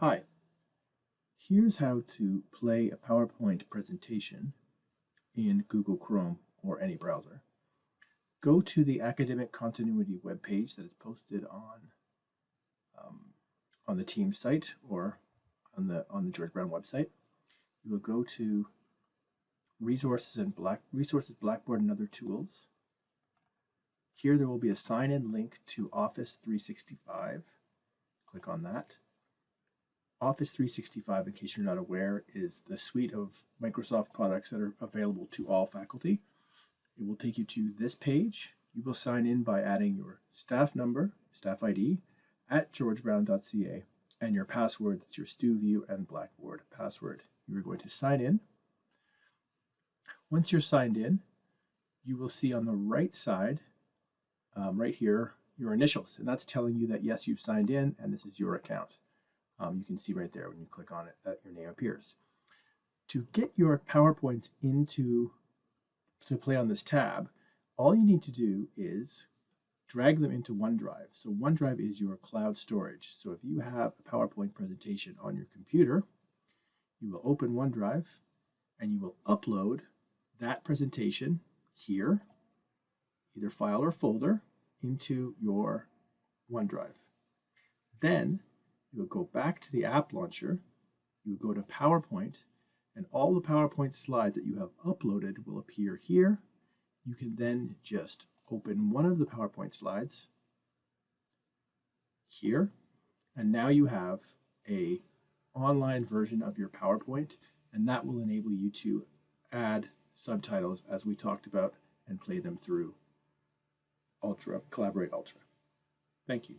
Hi, here's how to play a PowerPoint presentation in Google Chrome or any browser. Go to the Academic Continuity webpage that is posted on um, on the team site or on the on the George Brown website. You will go to Resources and Black Resources Blackboard and other tools. Here there will be a sign-in link to Office 365. Click on that. Office 365, in case you're not aware, is the suite of Microsoft products that are available to all faculty. It will take you to this page. You will sign in by adding your staff number, staff ID, at georgebrown.ca, and your password, that's your StuView and Blackboard password. You are going to sign in. Once you're signed in, you will see on the right side, um, right here, your initials, and that's telling you that yes, you've signed in and this is your account. Um, you can see right there when you click on it that your name appears. To get your PowerPoints into to play on this tab, all you need to do is drag them into OneDrive. So OneDrive is your cloud storage. So if you have a PowerPoint presentation on your computer, you will open OneDrive and you will upload that presentation here, either file or folder, into your OneDrive. Then you go back to the app launcher, you go to PowerPoint, and all the PowerPoint slides that you have uploaded will appear here. You can then just open one of the PowerPoint slides here, and now you have a online version of your PowerPoint, and that will enable you to add subtitles as we talked about and play them through Ultra, Collaborate Ultra. Thank you.